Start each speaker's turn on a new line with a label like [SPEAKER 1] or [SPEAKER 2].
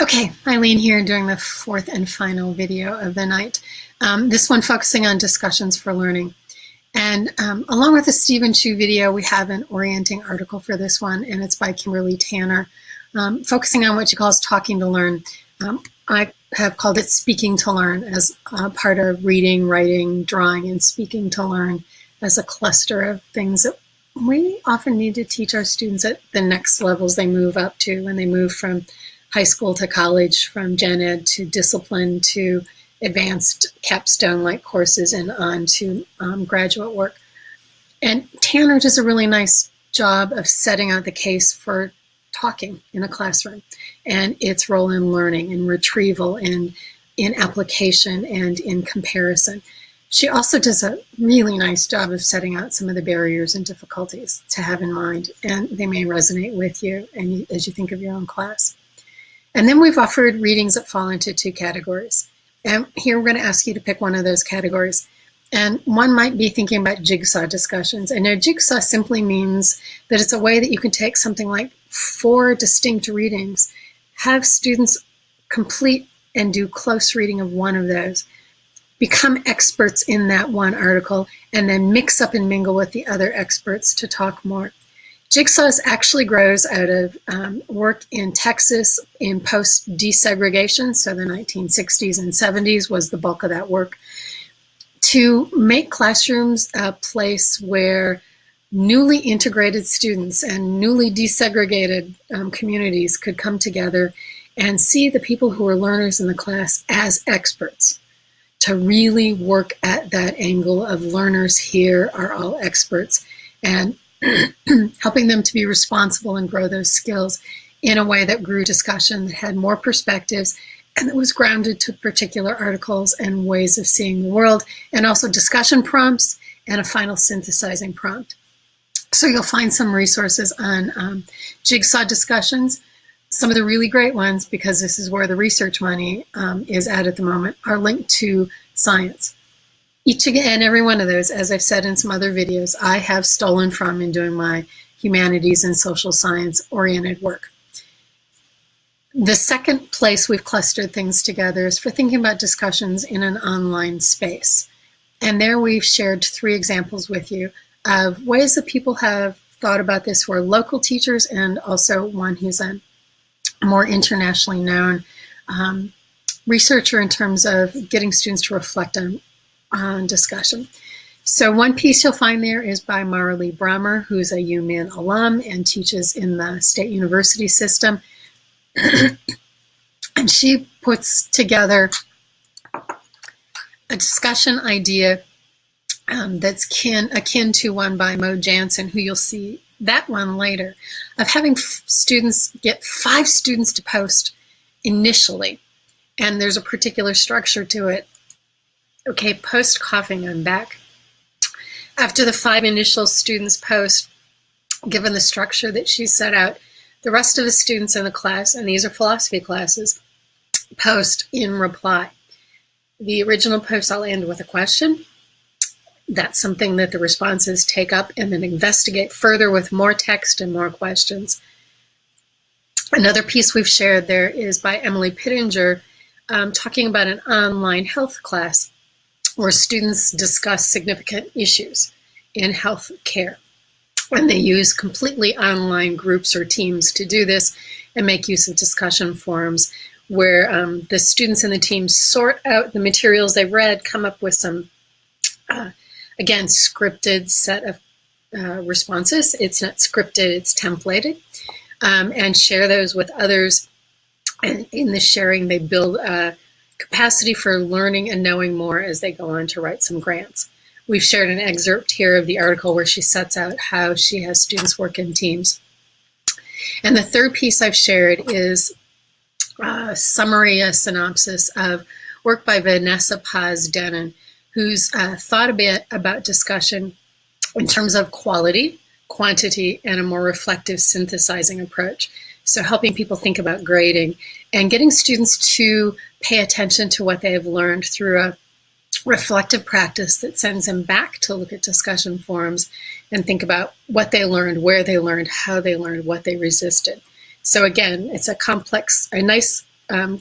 [SPEAKER 1] Okay, Eileen here doing the fourth and final video of the night. Um, this one focusing on discussions for learning. And um, along with the Stephen Chew video, we have an orienting article for this one, and it's by Kimberly Tanner, um, focusing on what she calls talking to learn. Um, I have called it speaking to learn as part of reading, writing, drawing, and speaking to learn as a cluster of things that we often need to teach our students at the next levels they move up to when they move from high school to college, from gen ed to discipline to advanced capstone-like courses and on to um, graduate work. And Tanner does a really nice job of setting out the case for talking in a classroom and its role in learning and retrieval and in application and in comparison. She also does a really nice job of setting out some of the barriers and difficulties to have in mind, and they may resonate with you and as you think of your own class. And then we've offered readings that fall into two categories. And here we're going to ask you to pick one of those categories. And one might be thinking about jigsaw discussions. And now jigsaw simply means that it's a way that you can take something like four distinct readings, have students complete and do close reading of one of those, become experts in that one article, and then mix up and mingle with the other experts to talk more. Jigsaws actually grows out of um, work in Texas in post desegregation, so the 1960s and 70s was the bulk of that work, to make classrooms a place where newly integrated students and newly desegregated um, communities could come together and see the people who are learners in the class as experts to really work at that angle of learners here are all experts and helping them to be responsible and grow those skills in a way that grew discussion, that had more perspectives, and that was grounded to particular articles and ways of seeing the world, and also discussion prompts and a final synthesizing prompt. So you'll find some resources on um, jigsaw discussions, some of the really great ones, because this is where the research money um, is at at the moment, are linked to science. Each and every one of those, as I've said in some other videos, I have stolen from in doing my humanities and social science oriented work. The second place we've clustered things together is for thinking about discussions in an online space. And there we've shared three examples with you of ways that people have thought about this who are local teachers and also one who's a more internationally known um, researcher in terms of getting students to reflect on, on discussion. So one piece you'll find there is by Maralee Bramer, who's a UMan alum and teaches in the state university system. and she puts together a discussion idea um, that's kin, akin to one by Mo Jansen, who you'll see that one later, of having students get five students to post initially. And there's a particular structure to it. Okay, post coughing, I'm back. After the five initial students post, given the structure that she set out, the rest of the students in the class, and these are philosophy classes, post in reply. The original post I'll end with a question, that's something that the responses take up and then investigate further with more text and more questions. Another piece we've shared there is by Emily Pittenger um, talking about an online health class where students discuss significant issues in health care. And they use completely online groups or teams to do this and make use of discussion forums where um, the students and the teams sort out the materials they've read, come up with some uh, again, scripted set of uh, responses. It's not scripted, it's templated. Um, and share those with others. And in the sharing, they build a capacity for learning and knowing more as they go on to write some grants. We've shared an excerpt here of the article where she sets out how she has students work in teams. And the third piece I've shared is a summary, a synopsis of work by Vanessa Paz Dennen, who's uh, thought a bit about discussion in terms of quality, quantity, and a more reflective synthesizing approach. So helping people think about grading and getting students to pay attention to what they have learned through a reflective practice that sends them back to look at discussion forums and think about what they learned, where they learned, how they learned, what they resisted. So again, it's a complex, a nice um,